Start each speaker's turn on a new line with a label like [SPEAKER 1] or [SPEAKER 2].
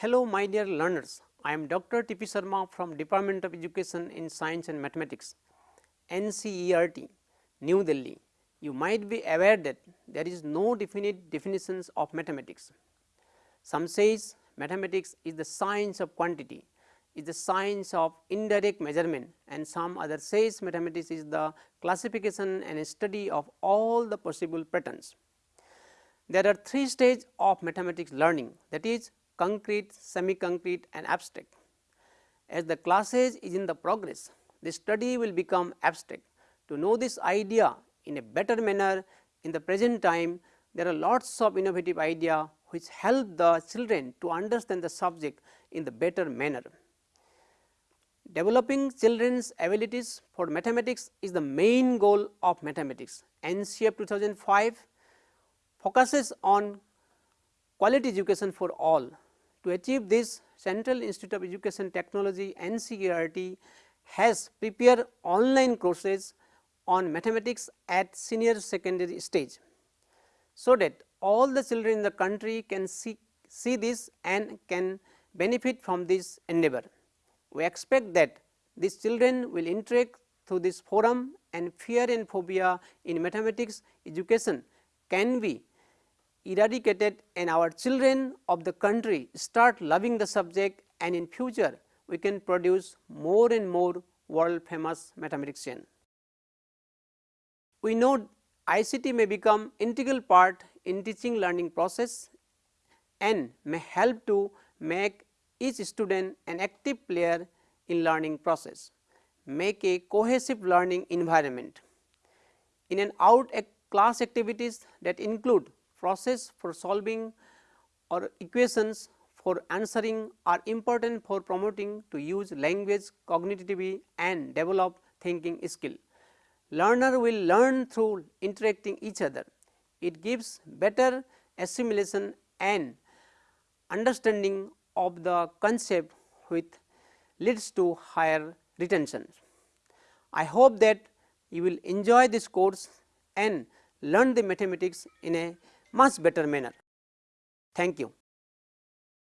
[SPEAKER 1] Hello my dear learners, I am Dr. T.P. Sharma from Department of Education in Science and Mathematics, NCERT, New Delhi. You might be aware that there is no definite definitions of mathematics. Some says mathematics is the science of quantity, is the science of indirect measurement and some other says mathematics is the classification and study of all the possible patterns. There are three stages of mathematics learning that is concrete, semi-concrete and abstract. As the classes is in the progress, the study will become abstract. To know this idea in a better manner in the present time, there are lots of innovative idea which help the children to understand the subject in the better manner. Developing children's abilities for mathematics is the main goal of mathematics. NCF 2005 focuses on quality education for all. To achieve this, Central Institute of Education Technology NCERT has prepared online courses on mathematics at senior secondary stage. So, that all the children in the country can see, see this and can benefit from this endeavor. We expect that these children will interact through this forum and fear and phobia in mathematics education can be eradicated and our children of the country start loving the subject and in future we can produce more and more world famous mathematician. We know ICT may become integral part in teaching learning process and may help to make each student an active player in learning process, make a cohesive learning environment. In an out class activities that include process for solving or equations for answering are important for promoting to use language cognitively and develop thinking skill. Learner will learn through interacting each other. It gives better assimilation and understanding of the concept which leads to higher retention. I hope that you will enjoy this course and learn the mathematics in a much better manner. Thank you.